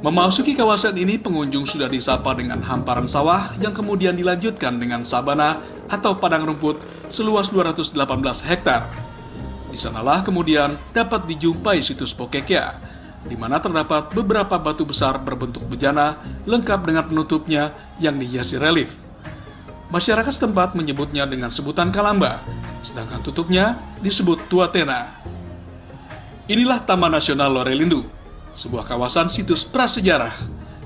Memasuki kawasan ini, pengunjung sudah disapa dengan hamparan sawah yang kemudian dilanjutkan dengan sabana atau padang rumput seluas 218 hektar. Di sanalah kemudian dapat dijumpai situs Pokekea, di mana terdapat beberapa batu besar berbentuk bejana lengkap dengan penutupnya yang dihiasi relief. Masyarakat setempat menyebutnya dengan sebutan Kalamba, sedangkan tutupnya disebut Tuatena. Inilah Taman Nasional Lorelindu, sebuah kawasan situs prasejarah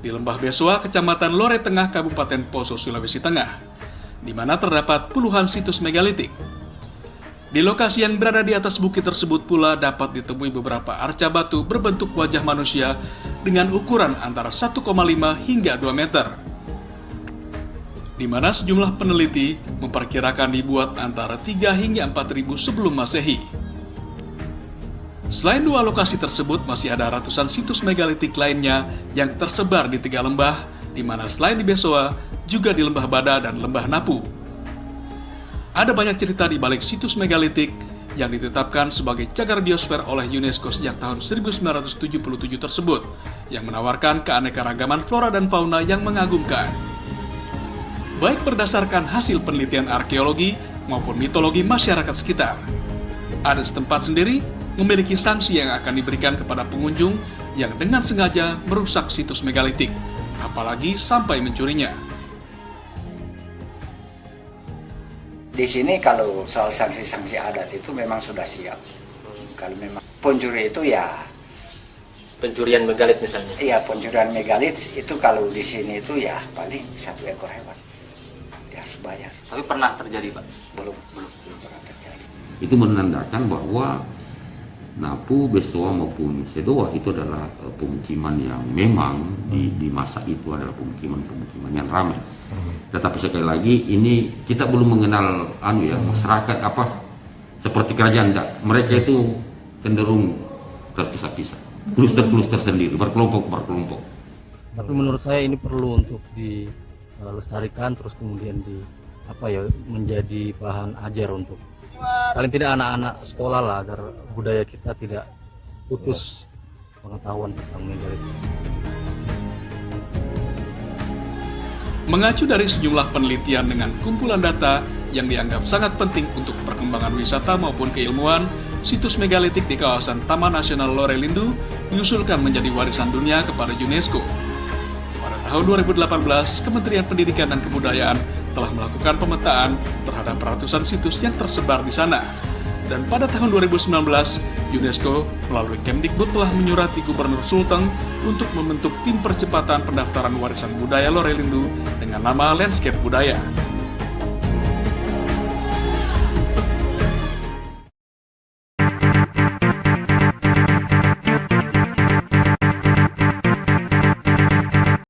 di Lembah Besoa, Kecamatan Lore Tengah, Kabupaten Poso, Sulawesi Tengah, di mana terdapat puluhan situs megalitik. Di lokasi yang berada di atas bukit tersebut pula dapat ditemui beberapa arca batu berbentuk wajah manusia dengan ukuran antara 1,5 hingga 2 meter. Di mana sejumlah peneliti memperkirakan dibuat antara 3 hingga 4 ribu sebelum masehi. Selain dua lokasi tersebut, masih ada ratusan situs megalitik lainnya yang tersebar di tiga lembah, di mana selain di Besoa, juga di Lembah Bada dan Lembah Napu. Ada banyak cerita di balik situs megalitik yang ditetapkan sebagai cagar biosfer oleh UNESCO sejak tahun 1977 tersebut, yang menawarkan keanekaragaman flora dan fauna yang mengagumkan. Baik berdasarkan hasil penelitian arkeologi maupun mitologi masyarakat sekitar. Ada setempat sendiri memiliki sanksi yang akan diberikan kepada pengunjung yang dengan sengaja merusak situs megalitik, apalagi sampai mencurinya. Di sini kalau soal sanksi-sanksi adat itu memang sudah siap. Kalau memang pencuri itu ya pencurian megalit misalnya. Iya, pencurian megalit itu kalau di sini itu ya paling satu ekor hewan. Dia harus bayar. Tapi pernah terjadi, Pak? Belum, belum. Itu menandakan bahwa Napu, Besoa maupun Sedoa itu adalah uh, pemukiman yang memang di, di masa itu adalah pemukiman-pemukiman yang ramai. Hmm. Tetapi sekali lagi ini kita belum mengenal anu ya hmm. masyarakat apa seperti kerajaan enggak. Mereka itu cenderung terpisah-pisah, kluster-kluster sendiri, berkelompok-berkelompok. Tapi menurut saya ini perlu untuk dilestarikan terus kemudian di apa ya menjadi bahan ajar untuk paling tidak anak-anak sekolah lah agar budaya kita tidak putus pengetahuan tentang megalit. Mengacu dari sejumlah penelitian dengan kumpulan data yang dianggap sangat penting untuk perkembangan wisata maupun keilmuan, situs megalitik di kawasan Taman Nasional Lorelindu diusulkan menjadi warisan dunia kepada UNESCO. Pada tahun 2018, Kementerian Pendidikan dan Kebudayaan telah melakukan pemetaan terhadap ratusan situs yang tersebar di sana. Dan pada tahun 2019, UNESCO melalui Kemdikbud telah menyurati Gubernur Sulteng untuk membentuk tim percepatan pendaftaran warisan budaya Lorelindu dengan nama Landscape Budaya.